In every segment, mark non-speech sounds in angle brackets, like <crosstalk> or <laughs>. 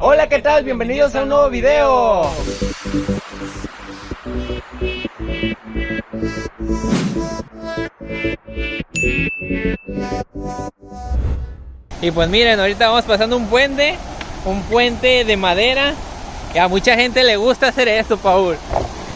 Hola, ¿qué tal? Bienvenidos a un nuevo video. Y pues miren, ahorita vamos pasando un puente, un puente de madera. Y a mucha gente le gusta hacer esto, Paul.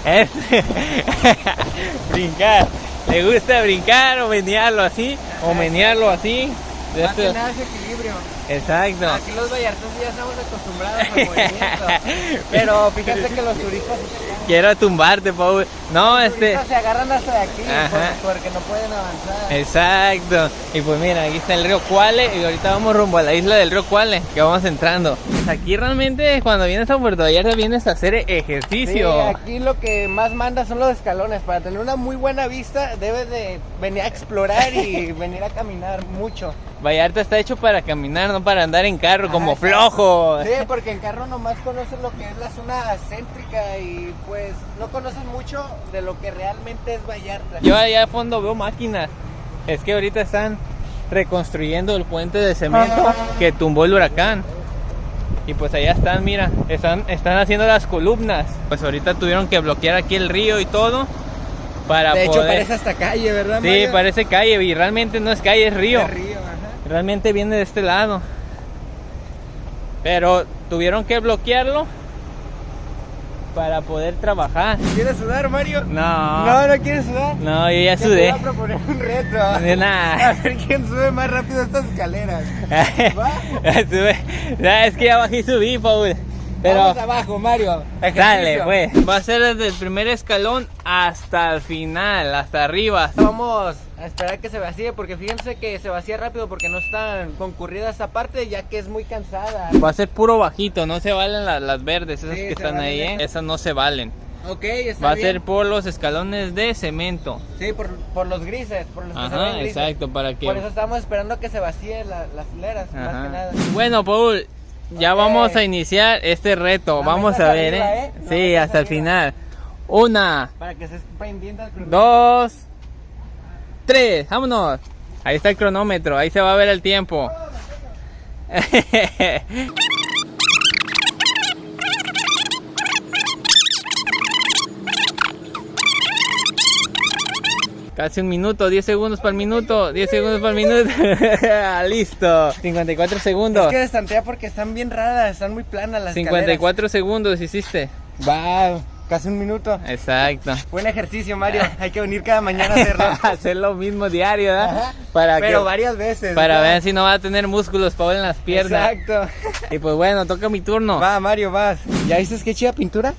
Es <laughs> brincar. Le gusta brincar o menearlo así, o menearlo así. De Más que esto- nada es equilibrio. Exacto. Aquí los vallartos ya estamos acostumbrados al movimiento. <laughs> Pero fíjate que los turistas, Quiero tumbarte, Paul. No, este. se agarran hasta de aquí por- porque no pueden avanzar. Exacto. Y pues mira, aquí está el río Cuale y ahorita vamos rumbo a la isla del río Cuale, que vamos entrando. Pues aquí realmente cuando vienes a Puerto Vallarta vienes a hacer Sí, ejercicio. aquí lo que más manda son los escalones. Para tener una muy buena vista, debes de venir a explorar y <laughs> venir a caminar mucho. Vallarta está hecho para caminar, no para andar en carro como flojo. Sí, porque en carro nomás conoces lo que es la zona céntrica y pues no conoces mucho de lo que realmente es Vallarta. Yo allá a fondo veo máquinas. Es que ahorita están reconstruyendo el puente de cemento que tumbó el huracán. Y pues allá están, mira, están, están haciendo las columnas. Pues ahorita tuvieron que bloquear aquí el río y todo para de hecho, poder... parece hasta calle, ¿verdad? Sí, Mario? parece calle y realmente no es calle, es río. De río, ajá. Realmente viene de este lado. Pero tuvieron que bloquearlo para poder trabajar. ¿Quieres sudar, Mario? No. No, no quieres sudar. No, yo ya Te sudé. voy a proponer un reto. De nada. <laughs> A ver quién sube más rápido estas escaleras. <laughs> ¿Va? Sube. No, es que ya bajé y subí, Paul. Pero Vamos abajo, Mario. dale, pues. Va a ser desde el primer escalón hasta el final, hasta arriba. Vamos a esperar que se vacíe porque fíjense que se vacía rápido porque no es tan concurrida esta parte ya que es muy cansada. Va a ser puro bajito, no se valen la- las verdes, esas Sí, que están valen ahí, ¿eh? esas. No se valen. Ok, está Va a bien. ser por los escalones de cemento. Sí, por, por los grises, por los que se Ajá, ven grises. exacto, para que... Por eso estamos esperando que se vacíe la- las hileras, más Ajá. que nada. Bueno, Paul, ya Ok. vamos a iniciar este reto. Vamos a ver, arriba, ¿eh? ¿eh? No sí, hasta el arriba. final. Una, Para que se crucero. dos, tres, vámonos. Ahí está el cronómetro, ahí se va a ver el tiempo. <laughs> Casi un minuto, 10 segundos para el minuto, 10 segundos para el minuto. <laughs> Listo. 54 segundos. Es que destantea porque están bien raras, están muy planas las 54 segundos hiciste. escaleras. Va, casi un minuto. Exacto. Buen ejercicio, Mario. Hay que venir cada mañana a hacerlo. <laughs> Hacer lo mismo diario, ¿verdad? Para Pero que, varias veces. para ¿no? ver si no va a tener músculos Paul en las piernas. Exacto. Y pues bueno, toca mi turno. Va, Mario, vas. ¿Ya viste qué chida pintura?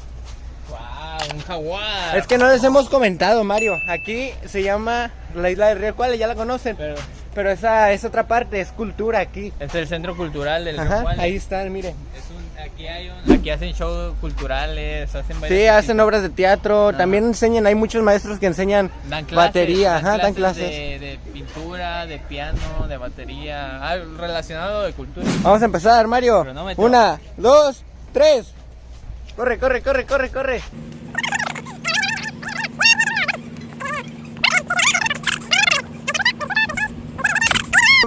Un jaguar. Es que no les hemos comentado, Mario. Aquí se llama la isla del Río Cuale, ya la conocen. Pero Pero esa es otra parte, es cultura aquí. es el centro cultural del Ajá, Río ahí están, miren. Es un- aquí, hay un- aquí hacen shows culturales, hacen Sí, hacen obras de teatro, también enseñan, hay muchos maestros que enseñan Dan clases, batería, ajá, dan clases. De, de pintura, de piano, de batería, algo relacionado de cultura. Vamos a empezar, Mario. Una, dos, tres. Corre, corre, corre, corre, corre.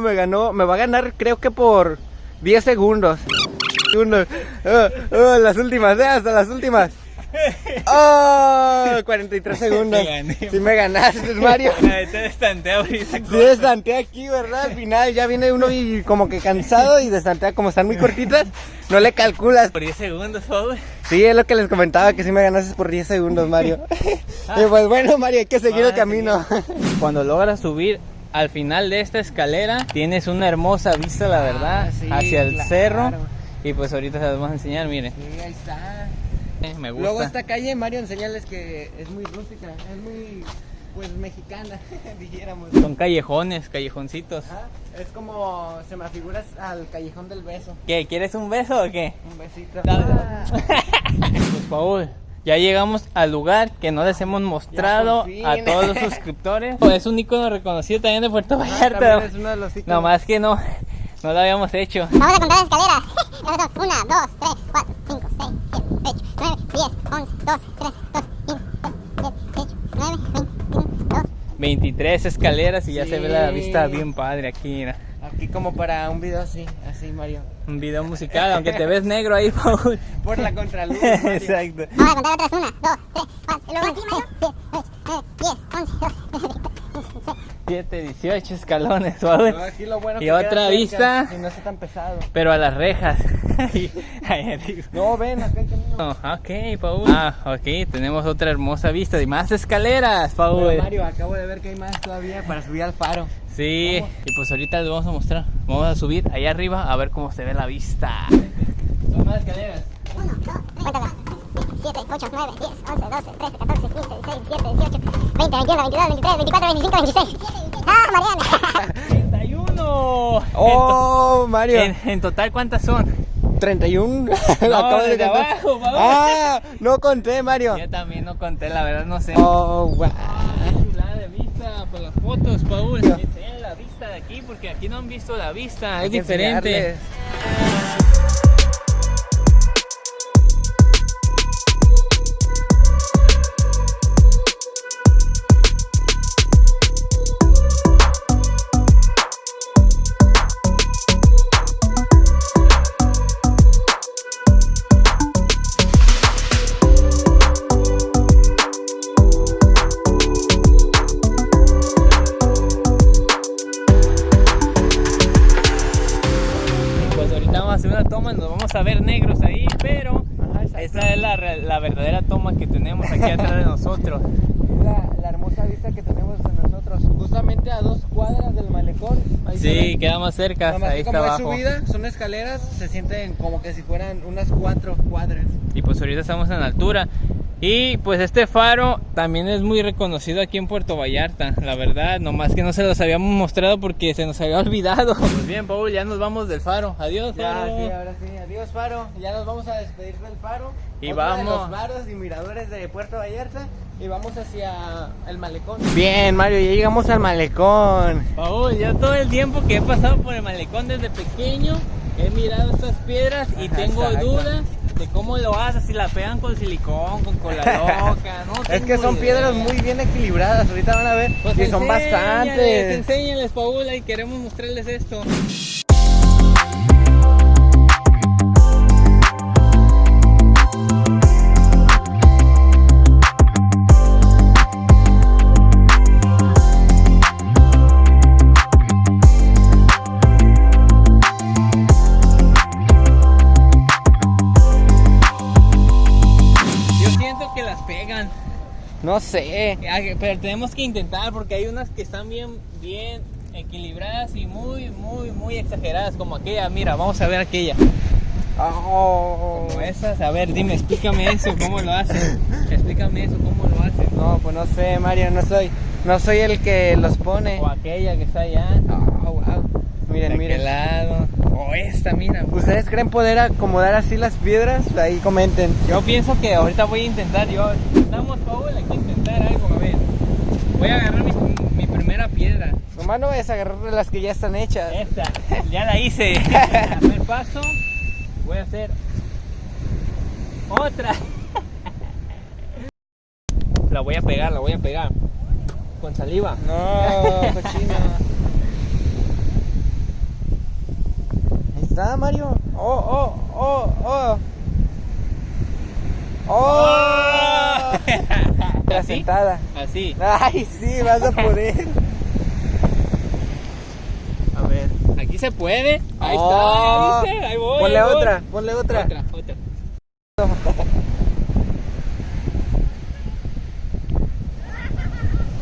Me ganó, me va a ganar creo que por 10 segundos. Segundos. Ah, ah, las últimas, hasta las últimas. <laughs> Oh, 43 segundos. <laughs> Si me ganaste, Mario. <laughs> Te destantea ahorita. Sí, destantea aquí, ¿verdad? Al final ya viene uno y como que cansado y destantea como están muy cortitas, no le calculas. Por 10 segundos, Paul. Sí, es lo que les comentaba, que si me ganases por 10 segundos, Mario. y pues bueno, Mario, hay que seguir el Ah, camino. Cuando logras subir al final de esta escalera, tienes una hermosa vista, la verdad, Ah, sí, hacia el claro. cerro. Y pues ahorita se las vamos a enseñar, miren. Sí, ahí está. Eh, Me gusta. Luego esta calle, Mario, enseñales que es muy rústica, es muy, pues, mexicana, <laughs> dijéramos. Son callejones, callejoncitos. Ajá, Es como, se me figura al callejón del beso. ¿Qué? ¿Quieres un beso o qué? Un besito. Dale. Ah. <laughs> Pues Paul, ya llegamos al lugar que no les hemos mostrado a todos los suscriptores. Es un icono reconocido también de Puerto También Vallarta. es uno de los iconos. No más que no, no lo habíamos hecho. Vamos a contar las escaleras. Nosotros, 1, 2, 3, 4, 5, 6, 7, 8, 9, 10, 11, 23 escaleras y ya se ve la vista bien padre aquí. Aquí como para un video así, así Mario. Un video musical, aunque te ves negro ahí, <laughs> Por la contraluz. <laughs> Exacto. 17, 18 escalones <laughs> ah, o bueno y otra vista. Y no está tan pesado. Pero a las rejas. <laughs> no, ven, acá hay camino. Oh, ok, Paul. Ah, ok, tenemos otra hermosa vista y más escaleras, Paul. Mario, acabo de ver que hay más todavía para subir al faro. Sí, vamos. y pues ahorita les vamos a mostrar. Vamos a subir allá arriba a ver cómo se ve la vista. Son más escaleras. Uno, dos, tres. 7, 8, 9, 10, 11, 12, 13, 14, 15, 16, 17, 18, 20, 21, 22, 23, 24, 25, 26. ¡Ah, Mariana! 31. <laughs> Oh, Mario. En, en total, ¿cuántas son? 31. <laughs> <laughs> No, Lo acabo de desde contar. abajo, vamos. Ah, no conté, Mario. Yo también no conté, la verdad no sé. Oh, wow. Qué chulada de vista por las fotos, Paul. Enseñan la vista de aquí porque aquí no han visto la vista, Hay es diferente. enseñarles. A ver negros ahí, pero Ajá, esta es la, verdadera toma que tenemos aquí atrás de nosotros. <laughs> La, la hermosa vista que tenemos de nosotros, justamente a dos cuadras del malecón. Ahí Sí, queda más cerca, ahí está como abajo. subida, son escaleras, se sienten como que si fueran unas cuatro cuadras. Y pues ahorita estamos en altura. Y pues este faro también es muy reconocido aquí en Puerto Vallarta, la verdad, nomás que no se los habíamos mostrado porque se nos había <laughs> olvidado. <laughs> Pues bien, Paul, ya nos vamos del faro. Adiós, Ya, faro. sí, ahora sí. Adiós, Faro. Ya nos vamos a despedir del Faro. Y Otro de vamos. los faros y miradores de Puerto Vallarta. Y vamos hacia el malecón. Bien, Mario, ya llegamos al malecón. Paul, yo todo el tiempo que he pasado por el malecón desde pequeño, he mirado estas piedras y Ajá, tengo dudas de cómo lo haces, si la pegan con silicón, con cola <laughs> loca, ¿no? Es que son idea. piedras muy bien equilibradas. Ahorita van a ver. Pues y son bastantes. Enséñales, Paul, y queremos mostrarles esto. No sé. Ah, Pero tenemos que intentar porque hay unas que están bien, bien equilibradas y muy, muy, muy exageradas como aquella. Mira, vamos a ver aquella. Oh. Como esas. A ver, dime, explícame eso, cómo lo hacen. Explícame eso, cómo lo hacen. No, pues no sé, Mario. No soy, no soy el que los pone. O aquella que está allá. Oh, wow. Miren, de miren. aquel lado. O esta, mira. ¿Ustedes creen poder acomodar así las piedras? Ahí comenten. Yo pienso que ahorita voy a intentar. Yo, estamos, Paul, hay que intentar algo. A ver, voy a agarrar mi, mi primera piedra. Nomás no vayas a agarrar las que ya están hechas. Esta, <laughs> ya la hice. <laughs> Primer paso, voy a hacer otra. La voy a pegar, la voy a pegar. Con saliva. No, cochina. <laughs> Ahí está, Mario. Oh, oh, oh, oh. Oh. La ¿Así? sentada. Así. Ay, sí, vas a <laughs> poder. A ver. Aquí se puede. Ahí Oh. está, viste, ahí voy. Ponle ahí voy. otra, ponle otra. Otra, otra. <laughs>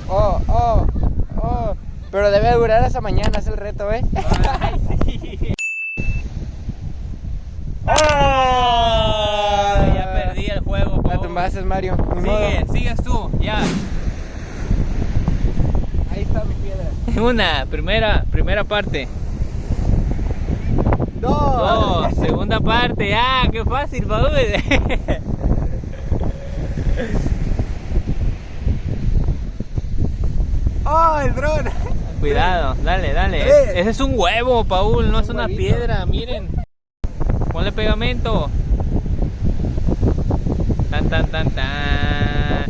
Oh, oh, oh. Pero debe durar hasta mañana, es el reto, ¿eh? Ay, sí. <laughs> Ah, ya perdí el juego. La tumbaste, Mario. Ni modo. Sigue, sigues tú, ya. Ahí está mi piedra. <laughs> Una, primera, primera parte. Dos. Dos, segunda parte. Ah, qué fácil, Paul. <laughs> Oh, el dron. Cuidado, dale, dale. Eh. Ese es un huevo, Paul, no es Un una huevito. piedra, miren. Ponle pegamento. Tan, tan, tan, tan.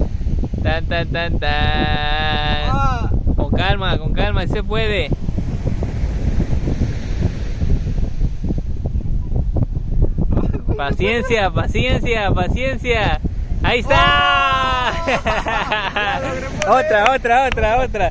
Tan, tan, tan, tan. Ah. Con calma, con calma, se puede. <laughs> Paciencia, paciencia, paciencia. Ahí está. <laughs> otra, otra, otra, otra.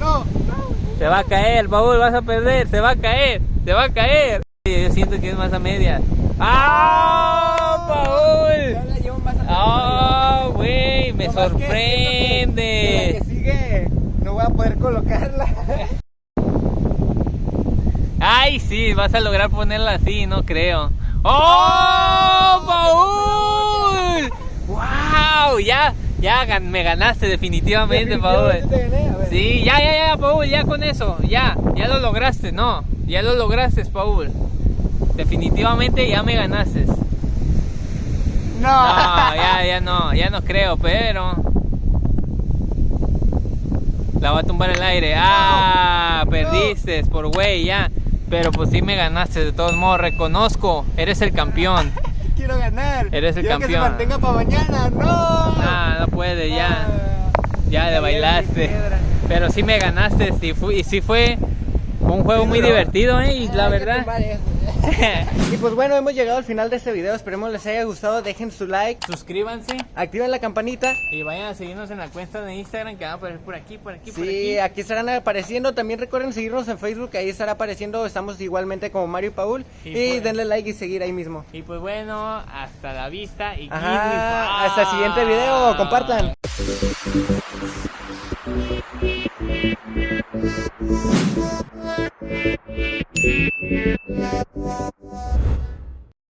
No, no. Se va a caer, Paul, vas a perder, se va a caer, se va a caer. Yo siento que es más a media. ¡Ah, Paul! Ya la llevo más a ¡Ah, güey! Me No, que que- sorprende. la que sigue no voy a poder colocarla. Ay, sí, vas a lograr ponerla así, no creo. ¡Oh, Paul! ¡Wow! Ya, ya me ganaste definitivamente, Paul. Sí, ya, ya, ya, Paul, ya con eso, ya, ya lo lograste, no, ya lo lograste, Paul. Definitivamente ya me ganaste. No. No, ya, ya no, ya no creo, pero. La va a tumbar el aire. Ah, perdiste por güey, ya. Pero pues sí me ganaste, de todos modos, reconozco, eres el campeón. <laughs> Quiero ganar. Eres el Quiero que se campeón. mantenga para mañana. No. Ah, no puede, ya. Ya le bailaste. Pero sí me ganaste, sí fue, y sí fue un juego muy divertido, ¿eh? Y la verdad. <laughs> Y pues bueno, hemos llegado al final de este video. Esperemos les haya gustado. Dejen su like, Suscríbanse activen la campanita. y vayan a seguirnos en la cuenta de Instagram que va a aparecer por aquí, por aquí, por Sí, aquí. aquí estarán apareciendo. También recuerden seguirnos en Facebook. Ahí estará apareciendo. Estamos igualmente como Mario y Paul. Y Y, pues- denle like y seguir ahí mismo. Y pues bueno, hasta la vista y Ajá, hasta el siguiente video. Compartan. Thank you.